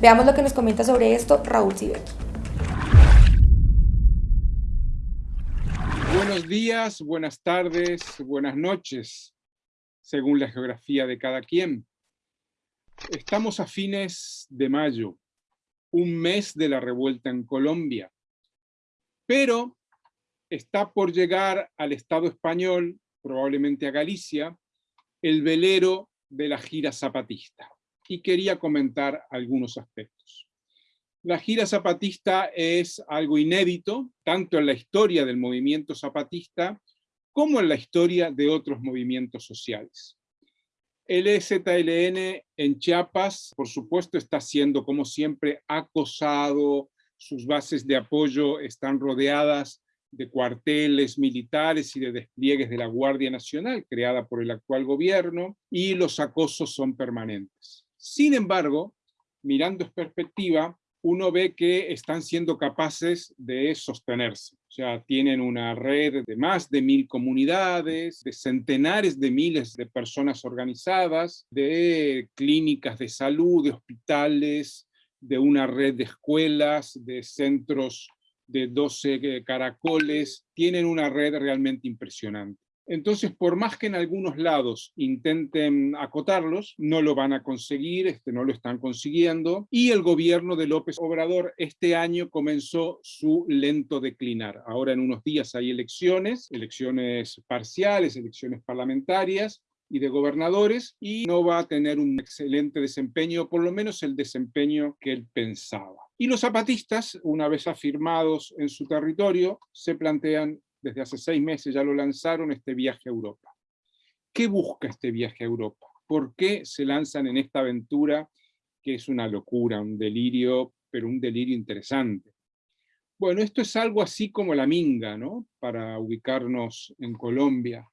Veamos lo que nos comenta sobre esto Raúl Sibeki. Buenos días, buenas tardes, buenas noches, según la geografía de cada quien. Estamos a fines de mayo, un mes de la revuelta en Colombia, pero está por llegar al Estado español, probablemente a Galicia, el velero de la gira zapatista. Y quería comentar algunos aspectos. La gira zapatista es algo inédito, tanto en la historia del movimiento zapatista como en la historia de otros movimientos sociales. El EZLN en Chiapas, por supuesto, está siendo, como siempre, acosado, sus bases de apoyo están rodeadas de cuarteles militares y de despliegues de la Guardia Nacional, creada por el actual gobierno, y los acosos son permanentes. Sin embargo, mirando en perspectiva, uno ve que están siendo capaces de sostenerse. O sea, tienen una red de más de mil comunidades, de centenares de miles de personas organizadas, de clínicas de salud, de hospitales, de una red de escuelas, de centros de 12 caracoles, tienen una red realmente impresionante. Entonces, por más que en algunos lados intenten acotarlos, no lo van a conseguir, este, no lo están consiguiendo, y el gobierno de López Obrador este año comenzó su lento declinar. Ahora en unos días hay elecciones, elecciones parciales, elecciones parlamentarias, y de gobernadores y no va a tener un excelente desempeño, por lo menos el desempeño que él pensaba. Y los zapatistas, una vez afirmados en su territorio, se plantean, desde hace seis meses ya lo lanzaron, este viaje a Europa. ¿Qué busca este viaje a Europa? ¿Por qué se lanzan en esta aventura que es una locura, un delirio, pero un delirio interesante? Bueno, esto es algo así como la minga, ¿no? Para ubicarnos en Colombia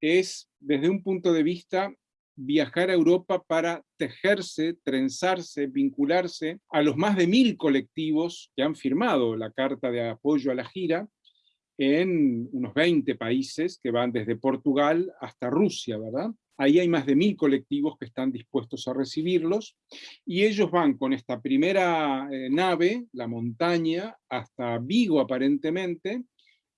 es, desde un punto de vista, viajar a Europa para tejerse, trenzarse, vincularse a los más de mil colectivos que han firmado la carta de apoyo a la gira en unos 20 países que van desde Portugal hasta Rusia, ¿verdad? Ahí hay más de mil colectivos que están dispuestos a recibirlos y ellos van con esta primera eh, nave, la montaña, hasta Vigo aparentemente,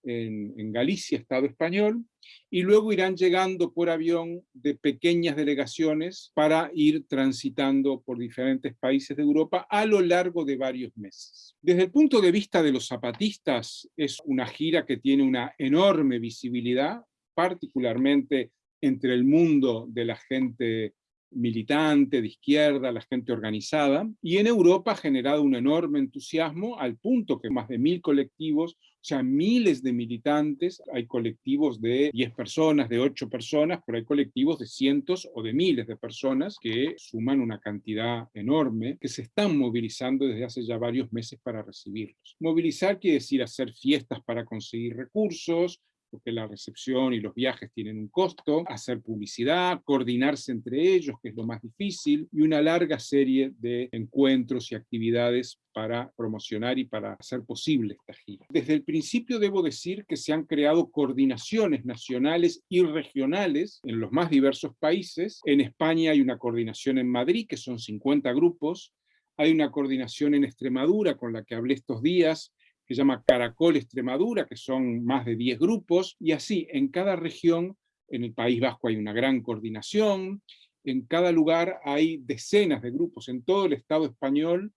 en, Galicia, Estado español, y luego irán llegando por avión de pequeñas delegaciones para ir transitando por diferentes países de Europa a lo largo de varios meses. Desde el punto de vista de los zapatistas, es una gira que tiene una enorme visibilidad, particularmente entre el mundo de la gente militante, de izquierda, la gente organizada, y en Europa ha generado un enorme entusiasmo al punto que más de mil colectivos, o sea, miles de militantes, hay colectivos de 10 personas, de 8 personas, pero hay colectivos de cientos o de miles de personas que suman una cantidad enorme, que se están movilizando desde hace ya varios meses para recibirlos. Movilizar quiere decir hacer fiestas para conseguir recursos, porque la recepción y los viajes tienen un costo, hacer publicidad, coordinarse entre ellos, que es lo más difícil, y una larga serie de encuentros y actividades para promocionar y para hacer posible esta gira. Desde el principio debo decir que se han creado coordinaciones nacionales y regionales en los más diversos países. En España hay una coordinación en Madrid, que son 50 grupos, hay una coordinación en Extremadura con la que hablé estos días, que se llama Caracol Extremadura, que son más de 10 grupos, y así en cada región, en el País Vasco hay una gran coordinación, en cada lugar hay decenas de grupos, en todo el Estado español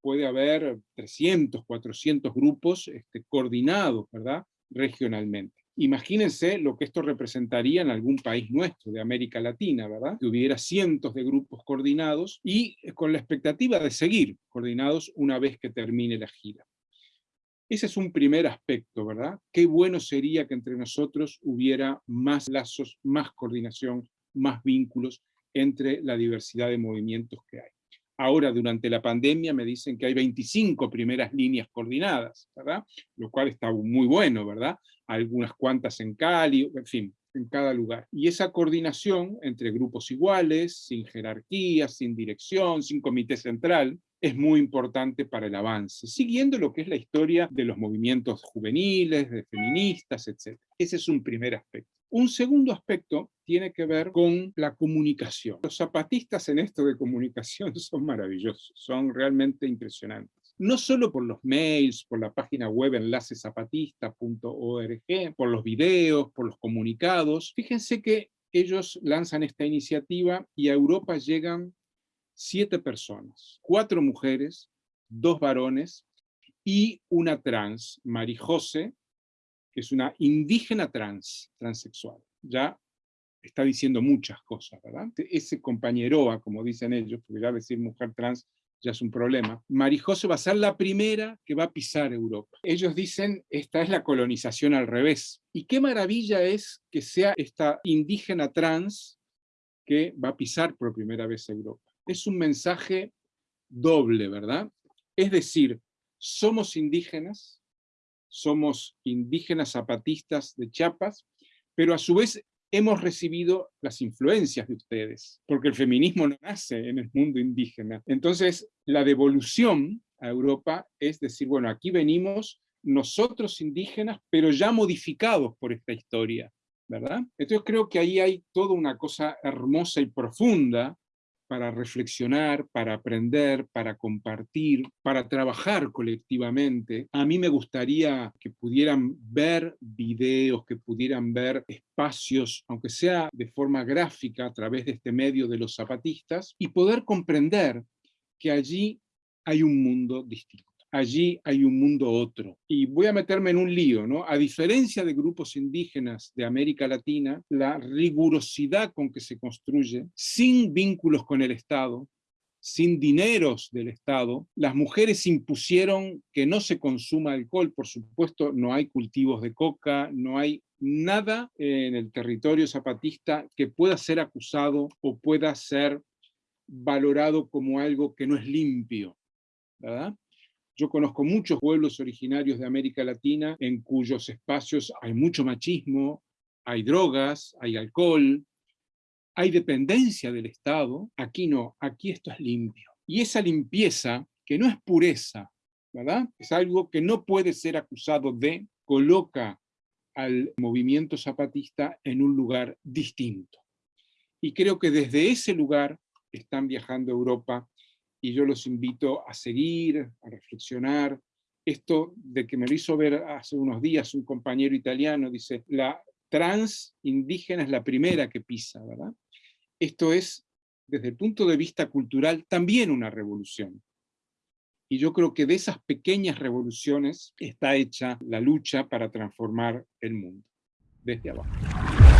puede haber 300, 400 grupos este, coordinados, ¿verdad?, regionalmente. Imagínense lo que esto representaría en algún país nuestro, de América Latina, ¿verdad? Que hubiera cientos de grupos coordinados y con la expectativa de seguir coordinados una vez que termine la gira. Ese es un primer aspecto, ¿verdad? Qué bueno sería que entre nosotros hubiera más lazos, más coordinación, más vínculos entre la diversidad de movimientos que hay. Ahora, durante la pandemia, me dicen que hay 25 primeras líneas coordinadas, ¿verdad? Lo cual está muy bueno, ¿verdad? Algunas cuantas en Cali, en fin, en cada lugar. Y esa coordinación entre grupos iguales, sin jerarquía, sin dirección, sin comité central, es muy importante para el avance, siguiendo lo que es la historia de los movimientos juveniles, de feministas, etc. Ese es un primer aspecto. Un segundo aspecto tiene que ver con la comunicación. Los zapatistas en esto de comunicación son maravillosos, son realmente impresionantes. No solo por los mails, por la página web enlacesapatista.org, por los videos, por los comunicados. Fíjense que ellos lanzan esta iniciativa y a Europa llegan siete personas, cuatro mujeres, dos varones y una trans, Marijose, que es una indígena trans, transexual. Ya está diciendo muchas cosas, ¿verdad? Ese compañeroa, como dicen ellos, porque ya decir mujer trans ya es un problema, Marijose va a ser la primera que va a pisar Europa. Ellos dicen, esta es la colonización al revés. Y qué maravilla es que sea esta indígena trans que va a pisar por primera vez Europa. Es un mensaje doble, ¿verdad? Es decir, somos indígenas, somos indígenas zapatistas de Chiapas, pero a su vez hemos recibido las influencias de ustedes, porque el feminismo nace en el mundo indígena. Entonces, la devolución a Europa es decir, bueno, aquí venimos nosotros indígenas, pero ya modificados por esta historia, ¿verdad? Entonces creo que ahí hay toda una cosa hermosa y profunda para reflexionar, para aprender, para compartir, para trabajar colectivamente. A mí me gustaría que pudieran ver videos, que pudieran ver espacios, aunque sea de forma gráfica a través de este medio de los zapatistas, y poder comprender que allí hay un mundo distinto allí hay un mundo otro. Y voy a meterme en un lío, ¿no? A diferencia de grupos indígenas de América Latina, la rigurosidad con que se construye, sin vínculos con el Estado, sin dineros del Estado, las mujeres impusieron que no se consuma alcohol, por supuesto no hay cultivos de coca, no hay nada en el territorio zapatista que pueda ser acusado o pueda ser valorado como algo que no es limpio, ¿verdad? Yo conozco muchos pueblos originarios de América Latina en cuyos espacios hay mucho machismo, hay drogas, hay alcohol, hay dependencia del Estado. Aquí no, aquí esto es limpio. Y esa limpieza, que no es pureza, ¿verdad? Es algo que no puede ser acusado de, coloca al movimiento zapatista en un lugar distinto. Y creo que desde ese lugar están viajando a Europa y yo los invito a seguir, a reflexionar. Esto de que me lo hizo ver hace unos días un compañero italiano, dice, la trans indígena es la primera que pisa, ¿verdad? Esto es, desde el punto de vista cultural, también una revolución. Y yo creo que de esas pequeñas revoluciones está hecha la lucha para transformar el mundo, desde abajo.